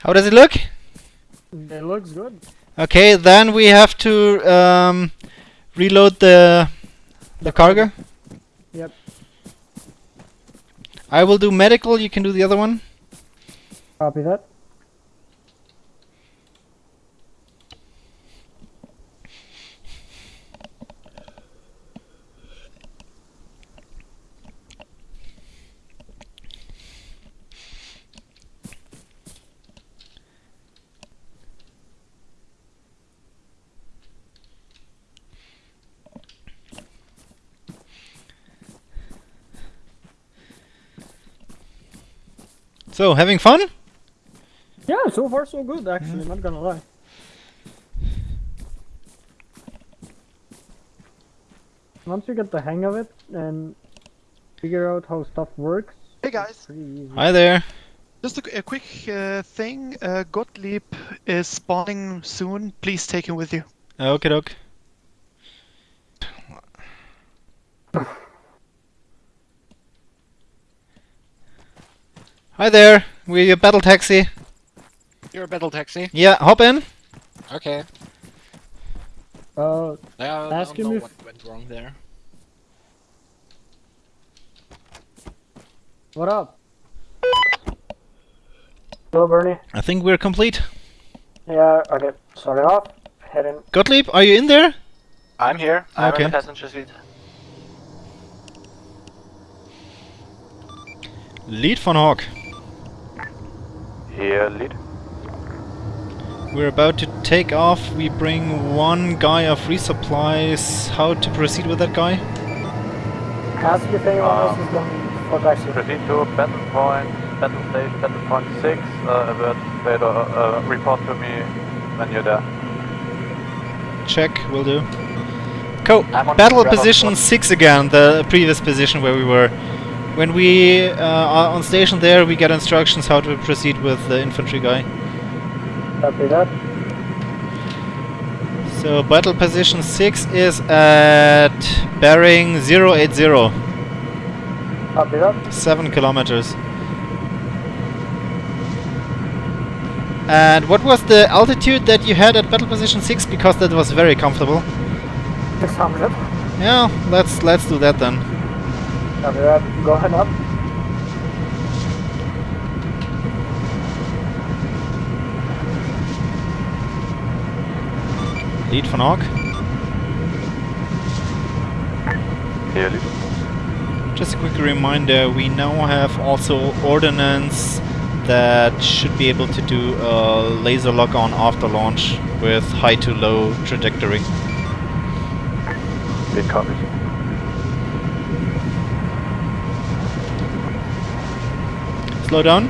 How does it look? It looks good. Okay, then we have to um, reload the the cargo. Yep. I will do medical. You can do the other one. Copy that. So, having fun? Yeah, so far so good actually, not gonna lie. Once you get the hang of it and figure out how stuff works, Hey guys. Hi there. just a, a quick uh, thing. Uh, Gottlieb is spawning soon. Please take him with you. Okay, doke. Hi there. We're your battle taxi. You're a battle taxi. Yeah, hop in. Okay. Uh, Yeah, I Ask don't know if- what went wrong there. what up? Hello, Bernie. I think we're complete. Yeah, okay. Starting off, heading. Gottlieb, are you in there? I'm here. I'm Okay. in the passenger seat. Lead von Hawk. Here, lead. We're about to take off. We bring one guy of resupplies. How to proceed with that guy? Ask if anyone else Um, is going for taxi. Proceed to battle point, battle station, battle point 6. Uh, alert Vader, uh, report to me when you're there. Check, will do. Co battle position 6 again, the previous position where we were. When we uh, are on station there, we get instructions how to proceed with the infantry guy. Copy that. So battle position 6 is at bearing 080, Copy that. 7 kilometers. And what was the altitude that you had at battle position 6? Because that was very comfortable. 600. Yeah, let's let's do that then. Copy that. Go ahead up. Lead von Hawk. Here, lead. Just a quick reminder, we now have also ordnance that should be able to do a laser lock on after launch with high to low trajectory. Lead copies. Slow down.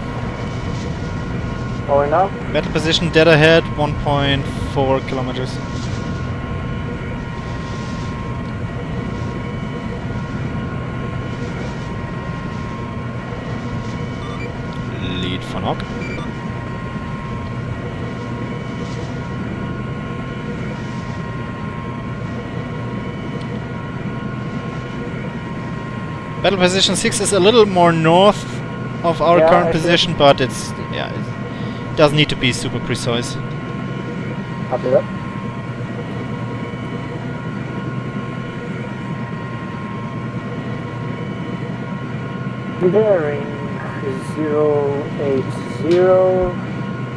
Going up. Battle position dead ahead, 1.4 kilometers. Lead von Hawk. Battle position 6 is a little more north of our Yeah, current I position, but it's yeah, it doesn't need to be super precise. Copy that. Bearing is 080,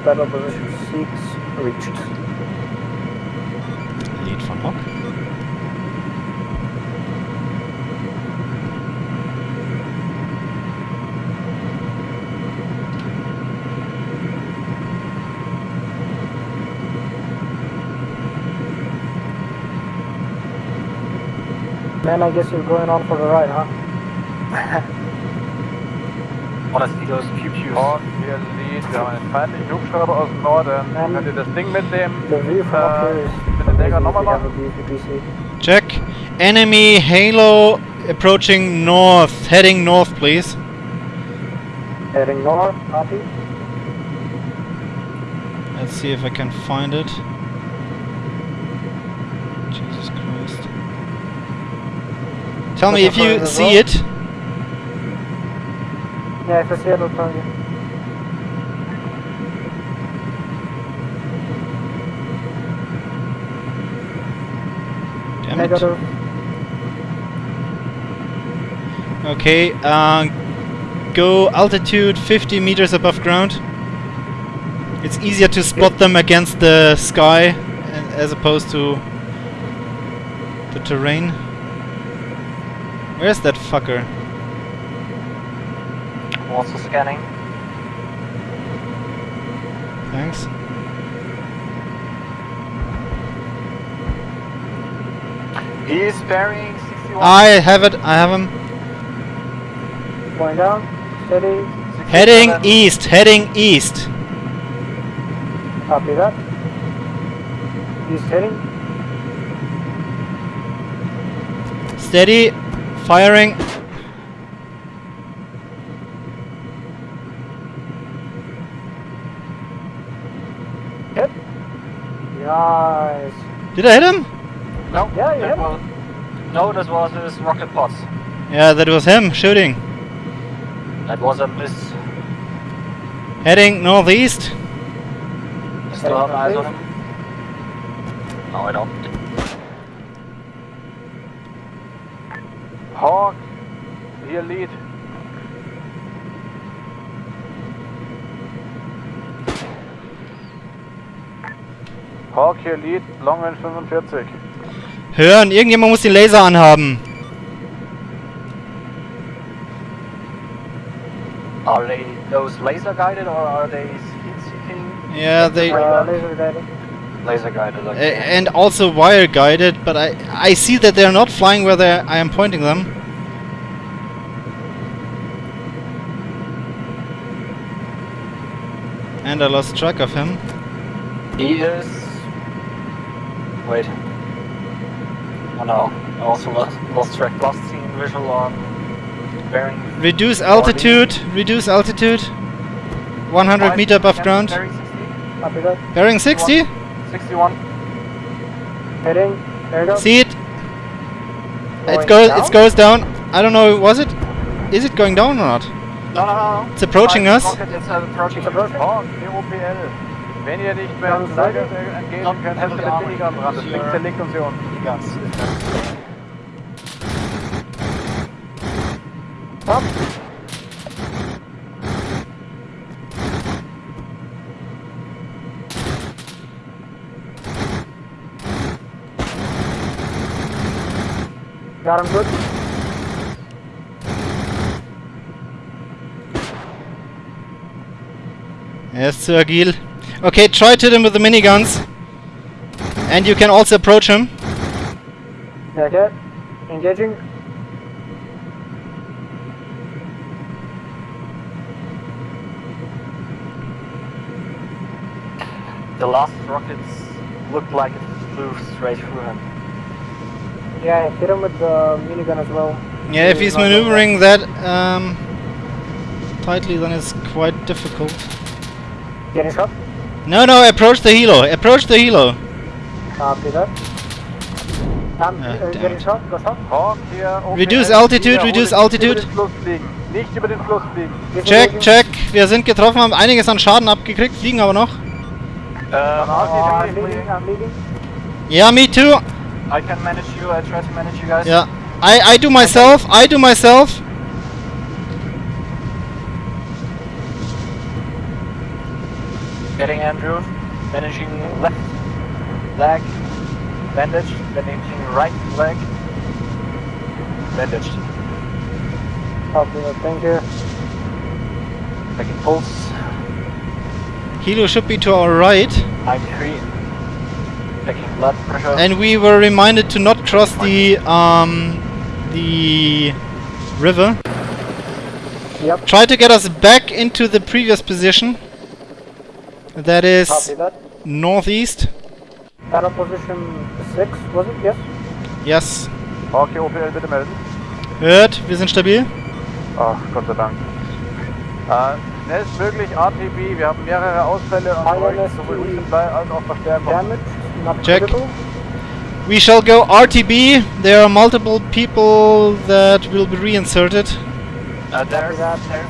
battle position 6 reached. Lead von Hawk. Man, I guess you're going on for the ride, huh? Honestly, those Pew-Pews. Und hier, lead. Wir haben einen feindlichen Hubschrauber aus dem Norden. Ähm, Könnt ihr das Ding mitnehmen? The view from up here is Mit den Dängern amazing if nochmal you machen? Check. Enemy Halo approaching north. Heading north, please. Heading north, copy. Let's see if I can find it. Tell me if you see it. Yeah, if I see it, I'll tell you. Damn it. Okay, uh, go altitude 50 meters above ground. It's easier to spot them against the sky uh, as opposed to the terrain. Where's that fucker? Also scanning. Thanks. He's bearing 61. I have it, I have him. Going down. Steady. Heading east, heading east. Copy that. He's heading. Steady, firing. Hit. Nice. Did I hit him? No, Yeah, you that hit him. no, this was his rocket pods. Yeah, that was him shooting. That was a miss. Heading northeast. You still have eyes on him? No, I don't. Hawk, hier lead. Hawk, hier lead, Long Range 45. Hören, irgendjemand muss den Laser anhaben. Are they those laser guided or are they? Yeah, they Uh, laser guided. Laser okay. and also wire guided, but I I see that they're not flying where I am pointing them. And I lost track of him. He is. Wait. Oh no, I also lost, lost track. Lost scene visual on bearing. Reduce altitude, reduce altitude. 100 five, meter above ground. Bearing 60, Bearing 60? 61. Heading. There you go. See it? It Going goes down? it goes down. I don't know, was it? Is it going down or not? No, no, no, no. It's approaching us. It's approaching. It's approaching. Oh, EOPL. Wenn ihr nicht mehr Ganz Lager seite. entgegen könnt, helft mit armored. Minigun ran. Das Sure. Ding zerlegt uns hier unten. Die ganz. Top. Got him good. Yes, Sir Agil. Okay, try to hit him with the miniguns. And you can also approach him. Okay. Engaging. The last rockets looked like it flew straight through him. Yeah, hit him with the minigun as well. Yeah, if he's maneuvering that um, tightly, then it's quite difficult. back. Getting shot. No, no, approach the helo. Approach the helo. Copy that. I'm Ah, uh, damn getting it. shot. Go shot. Hawk hier. OPL. Reduce altitude, reduce altitude. Nicht über den Fluss fliegen. Check, check. Wir sind getroffen, haben einiges an Schaden abgekriegt, fliegen aber noch. Ähm, Oh, I'm leading. I'm leading. Ja, me too. I can manage you. I try to manage you guys. Yeah. I, I do myself, I do myself. Getting Andrew. Managing left leg. Bandage. Managing right leg. Bandaged. Copy that. Thank you. Taking pulse. helo should be to our right. 93. Taking blood pressure. And we were reminded to not cross the um the river. Yep. Try to get us back into the previous position. That is that. northeast. Battle position six, was it? Yes. Yes. Okay, OPL bitte melden. Hört, wir sind stabil. Ach, Gott sei Dank. Äh, schnellstmöglich RTB. Wir haben mehrere Ausfälle und ILS bräuchten sowohl Resupply als auch Verstärkung. Damage. Not Check. critical. We shall go RTB. There are multiple people that will be reinserted. Uh, there's, that. there.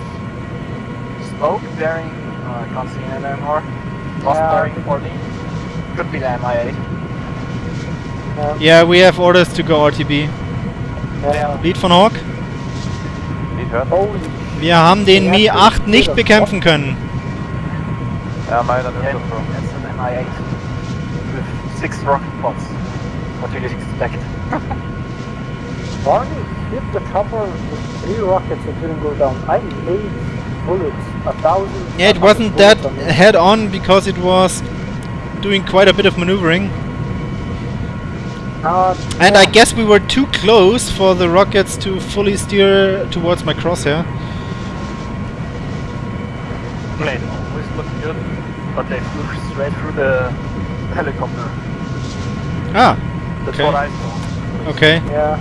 smoke bearing. I can't see it anymore. Lost Yeah. bearing 14. Could be the Mi-8. Yeah, we have orders to go RTB. Ja. Lead von Hawk. Lead hört. Holy Wir haben den Mi-8 nicht bekämpfen können. Ja, meine, dann ist Yeah, das so. that's an MI8 with six rocket pods. What do you expect? Barney hit the chopper with three rockets and didn't go down. I made bullets, a thousand. Yeah, it wasn't that head on because it was doing quite a bit of maneuvering. Uh, And I guess we were too close for the rockets to fully steer towards my crosshair. Plane always looked good, but they flew straight through the helicopter. Ah, That's Okay. what I saw. okay. Yeah.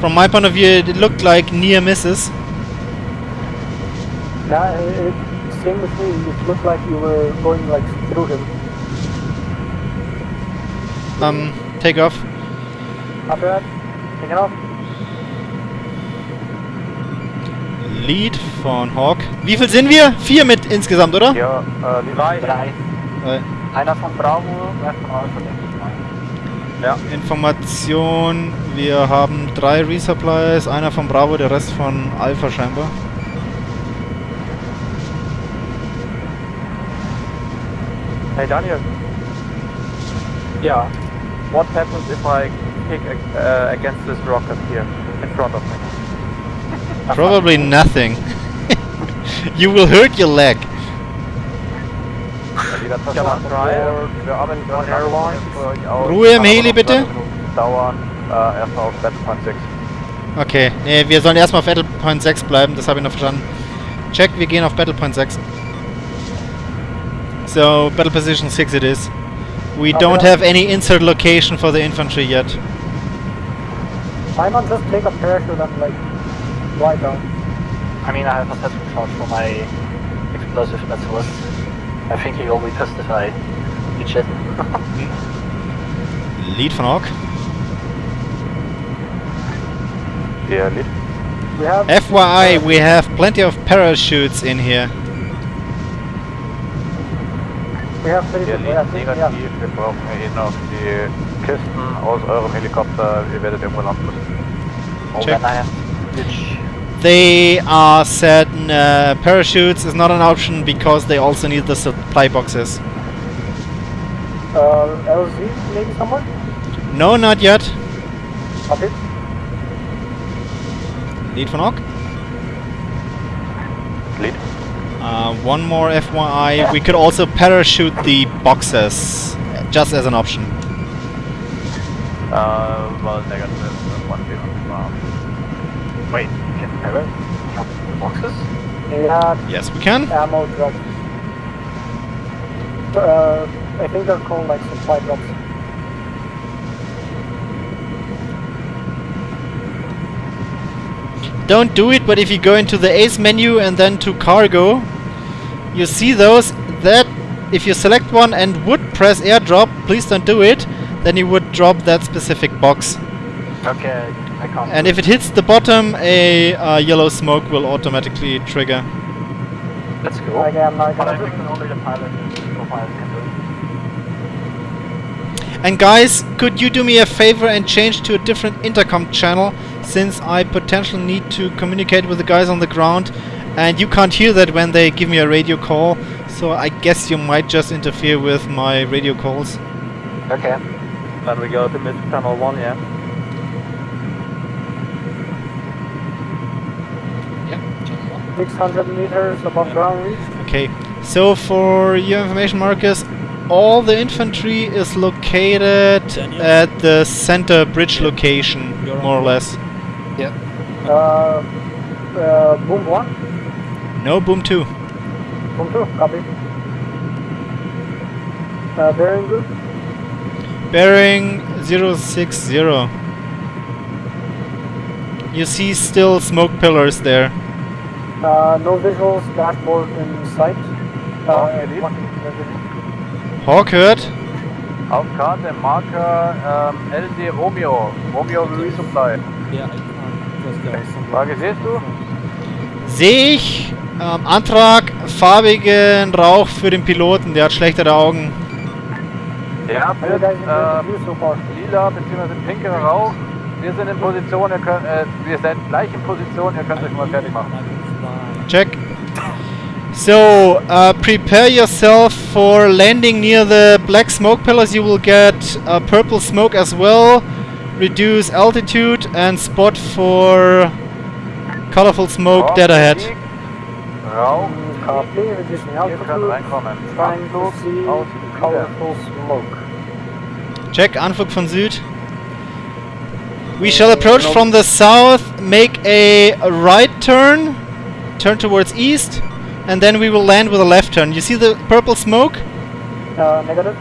From my point of view, it looked like near misses. Yeah, it, it, same with me. It looked like you were going like through him. Um, take off. After that, take it off. Lead von Hawk. Wie viel sind wir? Vier mit insgesamt, oder? Ja, äh, Lead. Drei. Drei. Einer von Bravo, einer von Alpha, mal. Information. Wir haben drei Resupplies. Einer von Bravo, der Rest von Alpha scheinbar. Hey Daniel, Ja. what happens if I kick uh, against this rocket here in front of me? Probably nothing. you will hurt your leg. Ruhe im Kann aber Heli, noch bitte. zwei Minuten Dauern. Äh, erstmal auf Battlepoint 6. Okay, nee, wir sollen erstmal auf Battle Point 6 bleiben, das habe ich noch verstanden. Check, wir gehen auf Battle Point 6. So, Battle Position 6 it is. We Copy don't have any insert location for the infantry yet. Why not just take a parachute and like fly down? I mean, I have a satchel charge for my explosive specialist. I think he will be pissed if I reach. Lead von Hawk. Der Lead. We have. FYI, we have plenty of parachutes in here. We have pretty Der good. Yeah, Lead yeah. negativ. Wir brauchen hier noch die Kisten aus eurem Helikopter. Ihr werdet irgendwo landen müssen. Oh, Check. Then I have to reach. They are said uh, parachutes is not an option because they also need the supply boxes. Uh, LZ maybe somewhere. No, not yet. Okay. Lead von Hawk. Lead. Uh, one more FYI, we could also parachute the boxes, just as an option. Uh, well, negative. One zero. Um, Wait, can I jump the boxes? We had Yes, we can. ammo drops. Uh, I think they're called like supply drops. Don't do it, but if you go into the Ace menu and then to cargo, you see those that if you select one and would press airdrop, please don't do it, then you would drop that specific box. Okay, I can't. And if it hits the bottom, a uh, yellow smoke will automatically trigger. That's cool. Like I'm not But I gonna. think only the pilot, co-pilot can do it. And guys, could you do me a favor and change to a different intercom channel since I potentially need to communicate with the guys on the ground and you can't hear that when they give me a radio call so I guess you might just interfere with my radio calls. Okay. then we go to mid channel 1, yeah? Yeah, channel one. 600 meters above ground reach. Okay, so for your information Marcus, all the infantry is located at the center bridge location, You're more or board. less. Uh, uh, boom one, No, boom 2. boom two, copy. Uh, bearing good. Bearing 060. You see still smoke pillars there. Uh, no visuals, dashboard in sight. Oh, Uh, Hawk hört. Auf Karte Marker ähm, LD Romeo. Romeo Resupply. Some. Frage, siehst du? Sehe ich. Ähm, Antrag, farbigen Rauch für den Piloten, der hat schlechtere Augen. Ja, guys enjoying äh, lila bzw. pinke Rauch. Wir sind in Position, ihr könnt, äh, wir sind gleich in Position, ihr könnt euch mal fertig machen. Check. So, uh, prepare yourself for landing near the black smoke pillars. You will get uh, purple smoke as well. Reduce altitude and spot for colorful smoke dead ahead. Check, Anflug von Süd. We shall approach from the south, make a right turn, turn towards east, and then we will land with a left turn. You see the purple smoke? Uh, negative.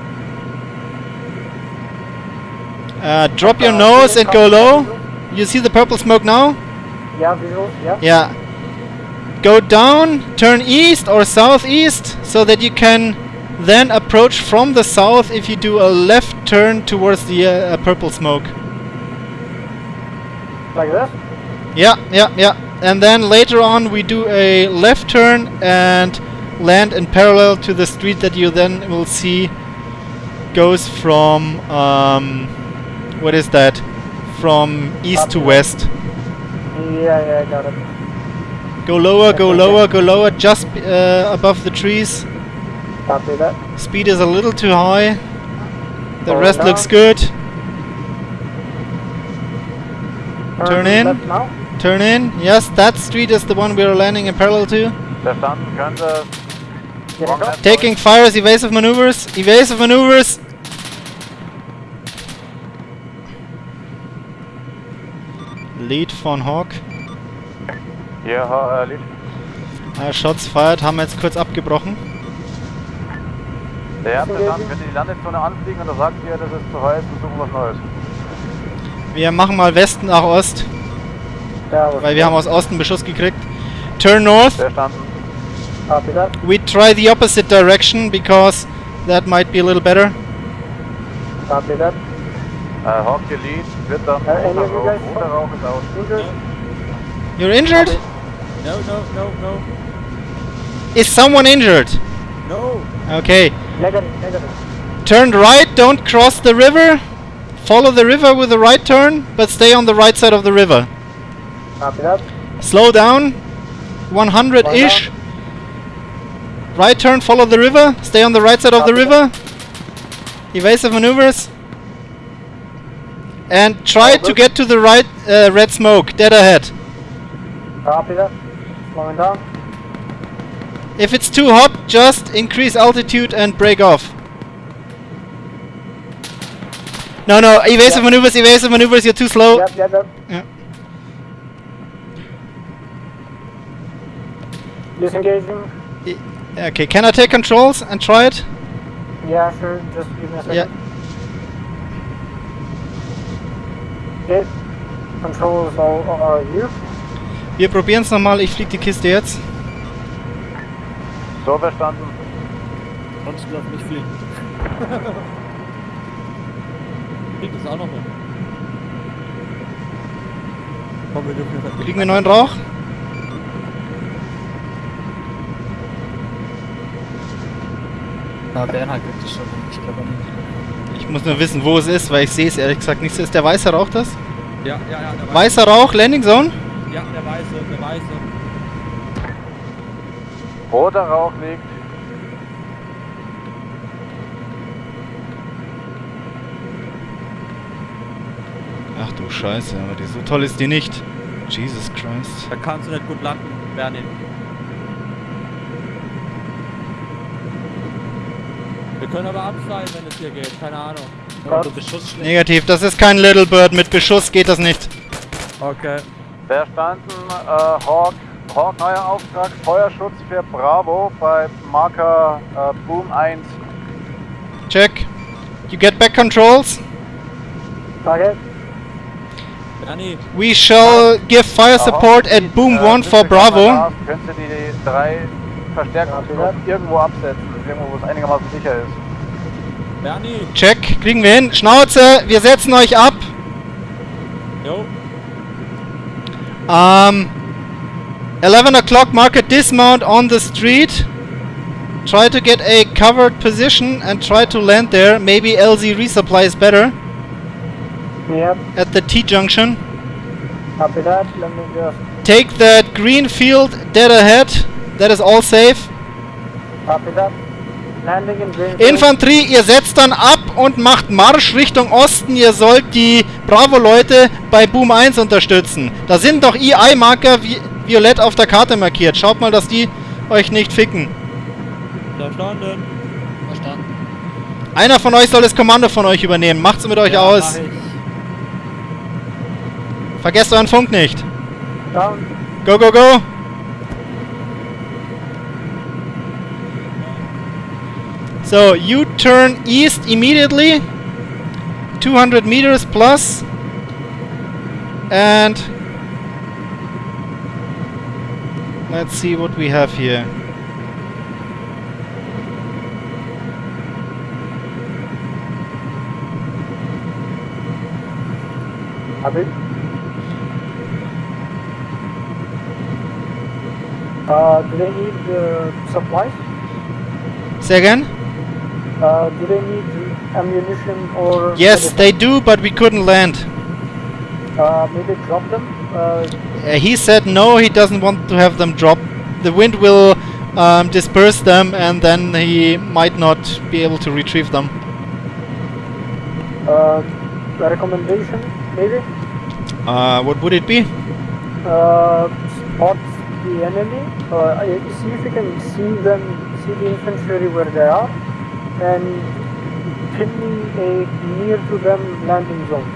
Uh, drop your Uh, nose and go low. visual. You see the purple smoke now? Yeah, visual, yeah. Yeah. Go down, turn east or southeast, so that you can then approach from the south if you do a left turn towards the uh, purple smoke. Like this? Yeah, yeah, yeah. And then later on we do a left turn and land in parallel to the street that you then will see goes from um, what is that? From east to west. Yeah, yeah, I got it. Go lower, go lower, go lower, just uh, above the trees. Copy that. Speed is a little too high. The Going rest down. looks good. Turn in. Turn in. Yes, that street is the one we are landing in parallel to. Verstanden, können left, Taking fires, evasive maneuvers, evasive maneuvers. Lead von Hawk. Ha- äh, Lied. Äh, Shots fired, haben wir jetzt kurz abgebrochen. Der hat verstanden, könnt ihr die Landezone anfliegen und da sagt ihr, das ist zu heiß, wir suchen was Neues. Wir machen mal Westen nach Ost, That was weil wir haben aus Osten Beschuss gekriegt. Turn north. Verstanden. Copy that. We try the opposite direction because that might be a little better. Copy that. Äh, Hawk hier Lead, wird dann any roter you Rauch, guys roter Rauch ist aus. Injured? You're injured? No, no, no, no. Is someone injured? No! Okay. Negative, negative. Turn right, don't cross the river. Follow the river with a right turn, but stay on the right side of the river. Copy that. Slow down. 100-ish. Right turn, follow the river. Stay on the right side of the Copy river. Evasive maneuvers. And try Over. to get to the right uh, red smoke, dead ahead. Copy that. Slowing down. If it's too hot, just increase altitude and break off. No, no, evasive Yeah. maneuvers, evasive maneuvers, you're too slow. Yep, yep, Disengaging. Okay, can I take controls and try it? Yeah, sure. Just give me a second. Yeah. Okay. Controls all are you. Wir probieren es nochmal, ich flieg die Kiste jetzt. So verstanden. Sonst lass mich fliegen. Krieg das auch noch jetzt Kriegen wir neuen Rauch? Na, Bernhard gibt es schon. Ich glaube nicht. Ich muss nur wissen, wo es ist, weil ich sehe es ehrlich gesagt nicht. Ist der weiße Rauch das? Ja, ja, ja, der Weißer Rauch, Landing Zone? Ja, der weiße, der weiße. Roter Rauch liegt. Ach du Scheiße, aber die, so toll ist die nicht. Jesus Christ. Da kannst du nicht gut landen, Bernie. Können aber absteigen, wenn es hier geht. Keine Ahnung. Ja, du Beschuss. Negativ, das ist kein Little Bird. Mit Beschuss geht das nicht. Okay. Verstanden, äh, Hawk. Hawk, neuer Auftrag, Feuerschutz für Bravo bei Marker äh, Boom 1. Check. You get back controls. Okay. Bernie, We shall give fire support at Boom 1 for Bravo. Könntest du die drei Verstärkungsgruppen irgendwo absetzen, irgendwo wo es einigermaßen sicher ist. Bernie. Check, kriegen wir hin. Schnauze, wir setzen euch ab. Jo. Um, 11 o'clock, market dismount on the street. try to get a covered position and try to land there. Maybe LZ resupply is better Yep, at the T junction. copy that. Let me just Take that green field dead ahead. That is all safe. copy that. Infanterie, ihr setzt dann ab und macht Marsch Richtung Osten. Ihr sollt die Bravo-Leute bei Boom 1 unterstützen. Da sind doch EI-Marker vi violett auf der Karte markiert. Schaut mal, dass die euch nicht ficken. Verstanden. Verstanden. Einer von euch soll das Kommando von euch übernehmen. Macht's mit euch Ja, aus. Vergesst euren Funk nicht. Down. Go, go, go. So, you turn east immediately. 200 meters. And... Let's see what we have here. Copy. Uh, do they need uh, supplies? Say again? Uh, do they need ammunition or? Yes, they do, but we couldn't land. Uh, maybe drop them. Uh, Uh, he said no, he doesn't want to have them drop. The wind will um, disperse them and then he might not be able to retrieve them. uh, recommendation, maybe. Uh, what would it be? Uh, spot the enemy. Uh, see if you can see them, see the infantry where they are, and pin me a near to them landing zone,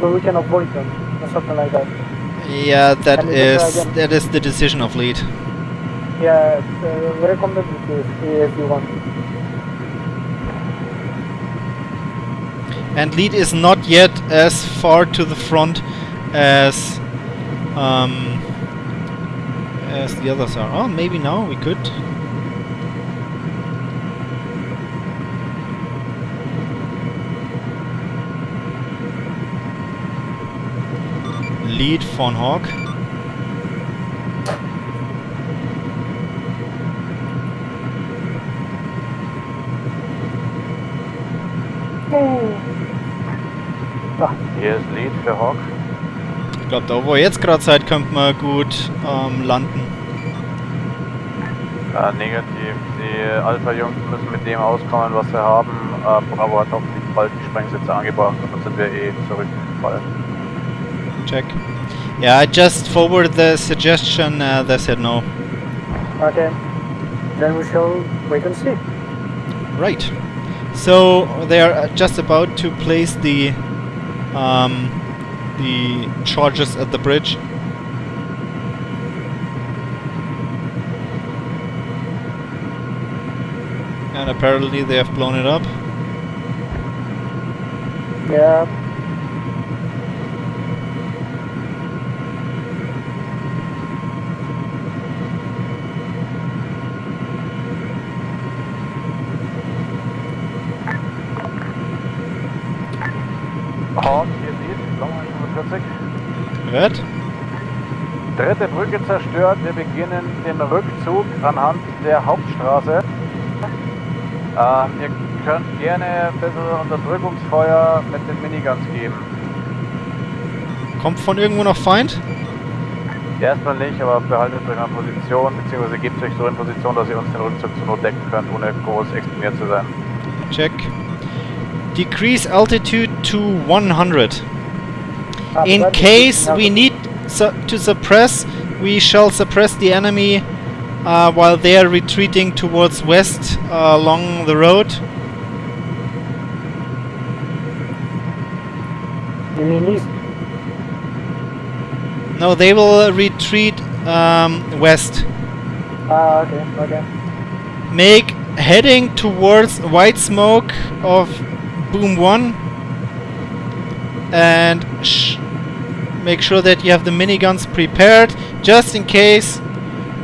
so we can avoid them or something like that. Yeah, that Can we get is that is the decision of lead. Yeah, uh, recommend it if, if you want. And lead is not yet as far to the front as um, as the others are. Oh, maybe now we could. Lead von Hawk. Hier ist Lead für Hawk. Ich glaube, da wo ihr jetzt gerade seid, könnt man gut ähm, landen. Äh, negativ. Die Alpha-Jungs müssen mit dem auskommen, was sie haben. Äh, Bravo hat hoffentlich bald die Sprengsitze angebracht und dann sind wir eh zurückgefallen. Check. Yeah, I just forwarded the suggestion. Uh, they said no. Okay. Then we shall wait and see. Right. So they are uh, just about to place the um, the charges at the bridge. And apparently they have blown it up. Yeah. Hört? Dritte Brücke zerstört. Wir beginnen den Rückzug anhand der Hauptstraße. Ähm, ihr könnt gerne ein bisschen Unterdrückungsfeuer mit den Miniguns geben. Kommt von irgendwo noch Feind? Erstmal nicht, aber behaltet euch in Position, beziehungsweise gebt euch so in Position, dass ihr uns den Rückzug zur Not decken könnt, ohne groß exponiert zu sein. Check. Decrease altitude to 100. In case we need su to suppress, we shall suppress the enemy uh, while they are retreating towards west uh, along the road. You mean east? No, they will retreat um, west. Ah, okay, okay. Make heading towards white smoke of boom one, and sh make sure that you have the miniguns prepared just in case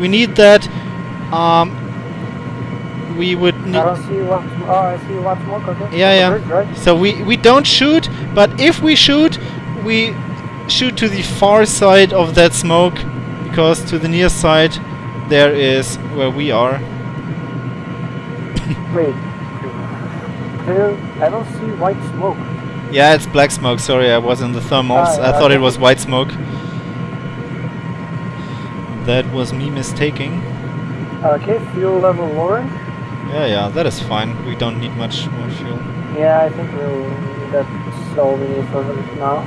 we need that. Um, we would need. I don't see what. Oh, I see what smoke. Okay. Yeah, yeah. Right? So we we don't shoot, but if we shoot, we shoot to the far side of that smoke, because to the near side there is where we are. Wait. I don't see white smoke. Yeah, it's black smoke. Sorry, I was in the thermals. Ah, I thought it was white smoke. That was me mistaking. Okay, fuel level orange. Yeah, yeah, that is fine. We don't need much more fuel. Yeah, I think we'll. That's all we need for now.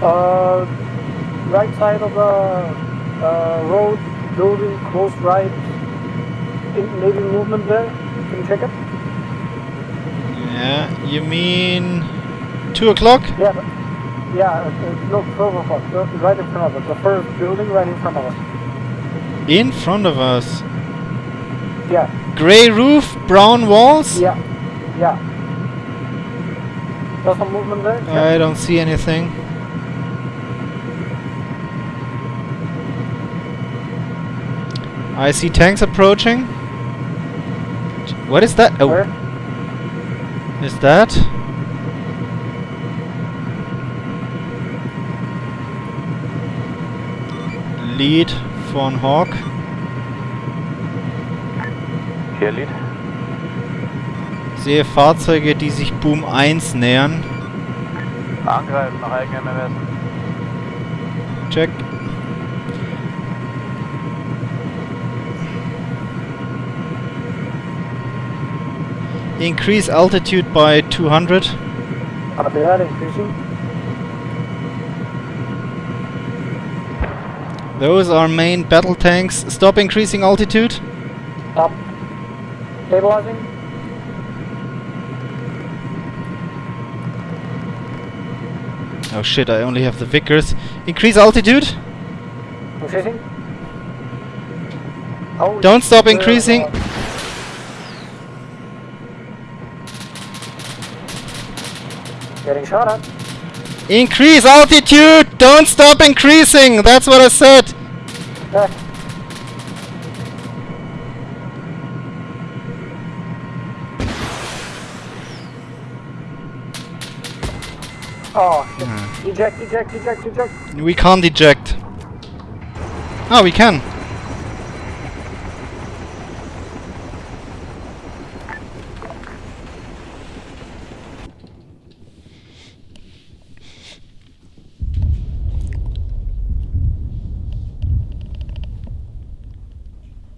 Uh, right side of the uh, road, building close right. In, maybe movement there. Can you check it? Yeah, you mean two o'clock? Yeah. but- Yeah. Uh, uh, no, further us. Right in front of us. The first building right in front of us. In front of us. Yeah. Gray roof, brown walls. Yeah. Yeah. There's some movement there. Check. I don't see anything. I see tanks approaching. What is that? Oh, Where? is that? Lead von Hawk. Hier, Lied. Sehe Fahrzeuge, die sich Boom 1 nähern. Angreifen nach eigenem Ermessen. Check. Increase altitude by 200. Copy that. Increasing. Those are main battle tanks. Stop increasing altitude. Stop. Stabilizing. Oh shit, I only have the Vickers. Increase altitude. Increasing. Oh, Don't stop uh, increasing. uh, Getting shot at. Increase altitude! Don't stop increasing! That's what I said! Oh, shit. Hmm. Eject, eject, eject, eject. We can't eject. Oh, we can.